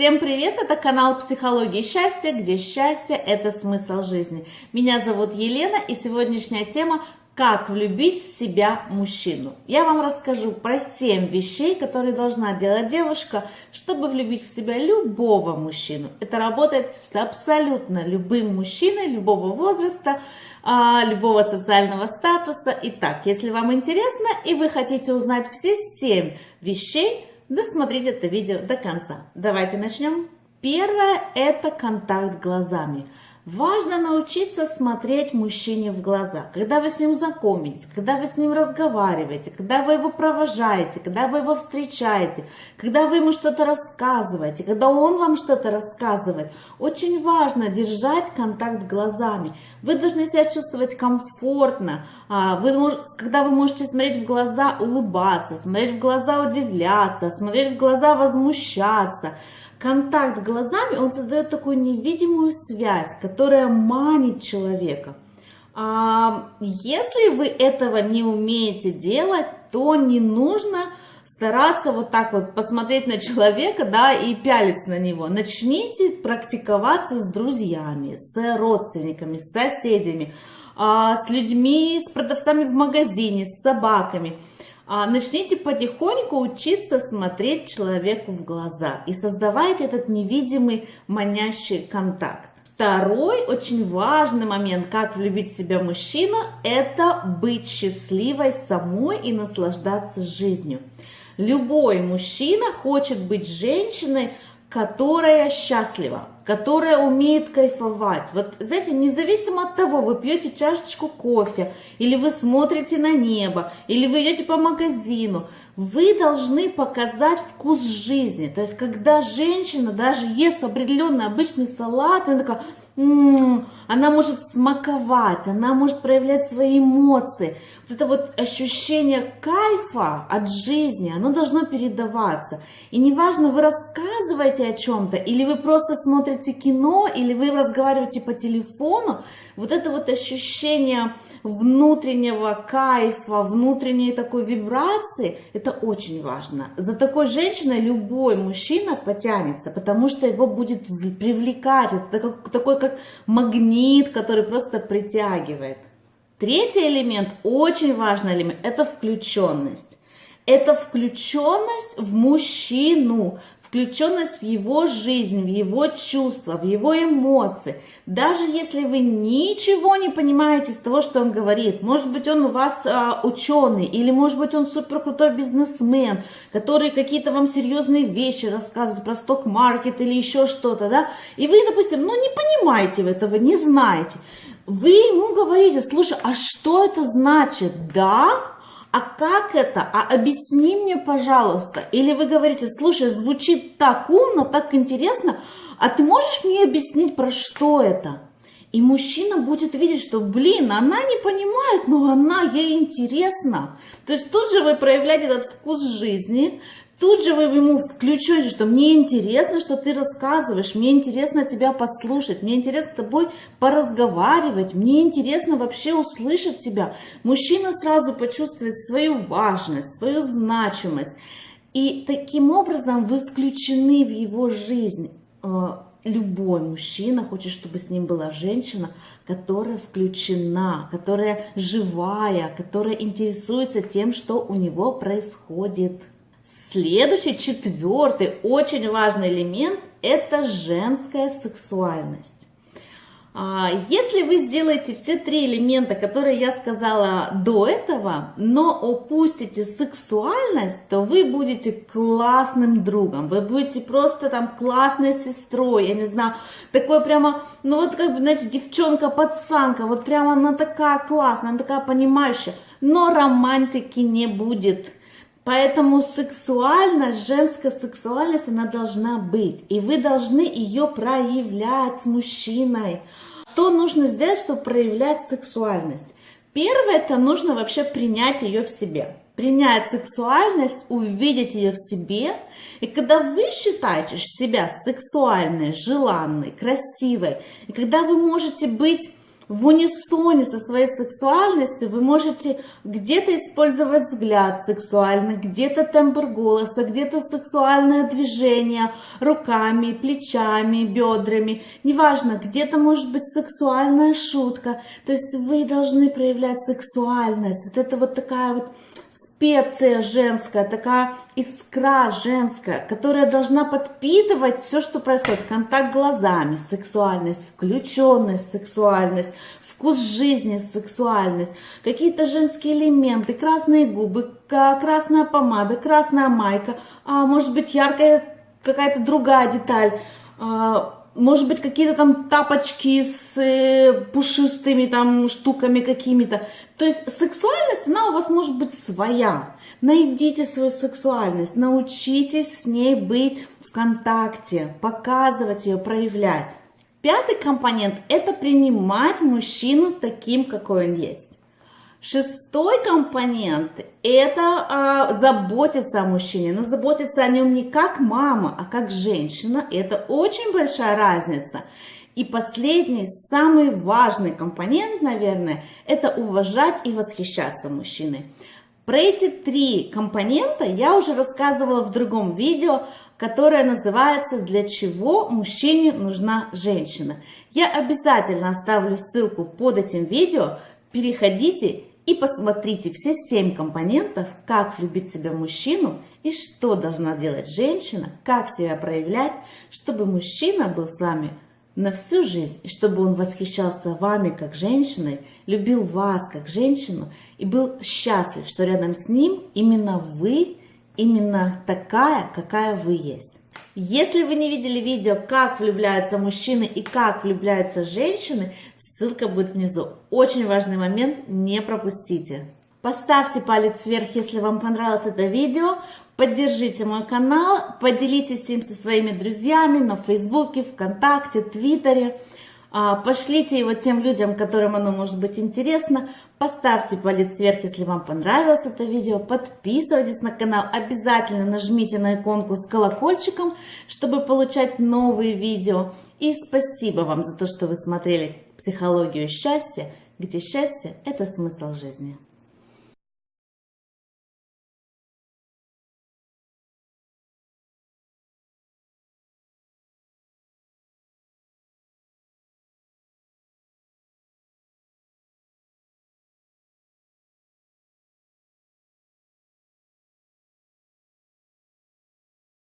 Всем привет! Это канал Психологии счастья, где счастье – это смысл жизни. Меня зовут Елена и сегодняшняя тема «Как влюбить в себя мужчину». Я вам расскажу про 7 вещей, которые должна делать девушка, чтобы влюбить в себя любого мужчину. Это работает с абсолютно любым мужчиной, любого возраста, а, любого социального статуса. Итак, если вам интересно и вы хотите узнать все 7 вещей, досмотрите это видео до конца. Давайте начнем. Первое – это контакт глазами. Важно научиться смотреть мужчине в глаза. Когда вы с ним знакомитесь, когда вы с ним разговариваете, когда вы его провожаете, когда вы его встречаете, когда вы ему что-то рассказываете, когда он вам что-то рассказывает. Очень важно держать контакт глазами. Вы должны себя чувствовать комфортно. А, вы, когда вы можете смотреть в глаза, улыбаться, смотреть в глаза, удивляться, смотреть в глаза, возмущаться контакт глазами, он создает такую невидимую связь, которая манит человека. А, если вы этого не умеете делать, то не нужно стараться вот так вот посмотреть на человека, да, и пялиться на него. Начните практиковаться с друзьями, с родственниками, с соседями, а, с людьми, с продавцами в магазине, с собаками. А, начните потихоньку учиться смотреть человеку в глаза и создавайте этот невидимый манящий контакт. Второй очень важный момент, как влюбить в себя мужчина, это быть счастливой самой и наслаждаться жизнью. Любой мужчина хочет быть женщиной, которая счастлива, которая умеет кайфовать. Вот, знаете, независимо от того, вы пьете чашечку кофе, или вы смотрите на небо, или вы идете по магазину, вы должны показать вкус жизни. То есть, когда женщина даже ест определенный обычный салат, она такая, она может смаковать, она может проявлять свои эмоции. Вот это вот ощущение кайфа от жизни, оно должно передаваться. И неважно, вы рассказываете о чем-то, или вы просто смотрите кино, или вы разговариваете по телефону, вот это вот ощущение внутреннего кайфа, внутренней такой вибрации, это очень важно. За такой женщиной любой мужчина потянется, потому что его будет привлекать. Это такой как магнит, который просто притягивает. Третий элемент, очень важный элемент, это включенность. Это включенность в мужчину, включенность в его жизнь, в его чувства, в его эмоции. Даже если вы ничего не понимаете из того, что он говорит, может быть, он у вас а, ученый, или может быть, он супер крутой бизнесмен, который какие-то вам серьезные вещи рассказывает про сток-маркет или еще что-то, да, и вы, допустим, ну не понимаете этого, не знаете, вы ему говорите, слушай, а что это значит? Да, а как это? А объясни мне, пожалуйста. Или вы говорите, слушай, звучит так умно, так интересно, а ты можешь мне объяснить, про что это? И мужчина будет видеть, что, блин, она не понимает, но она ей интересна. То есть тут же вы проявляете этот вкус жизни, Тут же вы ему включаете, что мне интересно, что ты рассказываешь, мне интересно тебя послушать, мне интересно с тобой поразговаривать, мне интересно вообще услышать тебя. Мужчина сразу почувствует свою важность, свою значимость. И таким образом вы включены в его жизнь. Любой мужчина хочет, чтобы с ним была женщина, которая включена, которая живая, которая интересуется тем, что у него происходит. Следующий, четвертый, очень важный элемент – это женская сексуальность. А, если вы сделаете все три элемента, которые я сказала до этого, но упустите сексуальность, то вы будете классным другом, вы будете просто там классной сестрой, я не знаю, такой прямо, ну вот как бы, знаете, девчонка-пацанка, вот прямо она такая классная, она такая понимающая, но романтики не будет. Поэтому сексуальность, женская сексуальность, она должна быть. И вы должны ее проявлять с мужчиной. Что нужно сделать, чтобы проявлять сексуальность? Первое, это нужно вообще принять ее в себе. Принять сексуальность, увидеть ее в себе. И когда вы считаете себя сексуальной, желанной, красивой, и когда вы можете быть в унисоне со своей сексуальностью вы можете где-то использовать взгляд сексуальный, где-то тембр голоса, где-то сексуальное движение руками, плечами, бедрами, неважно, где-то может быть сексуальная шутка. То есть вы должны проявлять сексуальность. Вот это вот такая вот специя женская, такая искра женская, которая должна подпитывать все, что происходит. Контакт глазами, сексуальность, включенность, сексуальность, вкус жизни, сексуальность, какие-то женские элементы, красные губы, красная помада, красная майка, а может быть яркая какая-то другая деталь, а, может быть, какие-то там тапочки с э, пушистыми там штуками какими-то. То есть сексуальность, она у вас может быть своя. Найдите свою сексуальность, научитесь с ней быть в контакте, показывать ее, проявлять. Пятый компонент – это принимать мужчину таким, какой он есть. Шестой компонент – это а, заботиться о мужчине, но заботиться о нем не как мама, а как женщина. Это очень большая разница. И последний, самый важный компонент, наверное, это уважать и восхищаться мужчиной. Про эти три компонента я уже рассказывала в другом видео, которое называется «Для чего мужчине нужна женщина?». Я обязательно оставлю ссылку под этим видео, переходите и посмотрите все семь компонентов, как влюбить себя мужчину и что должна сделать женщина, как себя проявлять, чтобы мужчина был с вами на всю жизнь, и чтобы он восхищался вами как женщиной, любил вас как женщину и был счастлив, что рядом с ним именно вы, именно такая, какая вы есть. Если вы не видели видео, как влюбляются мужчины и как влюбляются женщины, ссылка будет внизу. Очень важный момент, не пропустите. Поставьте палец вверх, если вам понравилось это видео. Поддержите мой канал, поделитесь им со своими друзьями на Фейсбуке, ВКонтакте, Твиттере. А, пошлите его тем людям, которым оно может быть интересно. Поставьте палец вверх, если вам понравилось это видео. Подписывайтесь на канал. Обязательно нажмите на иконку с колокольчиком, чтобы получать новые видео. И спасибо вам за то, что вы смотрели «Психологию счастья», где счастье – это смысл жизни.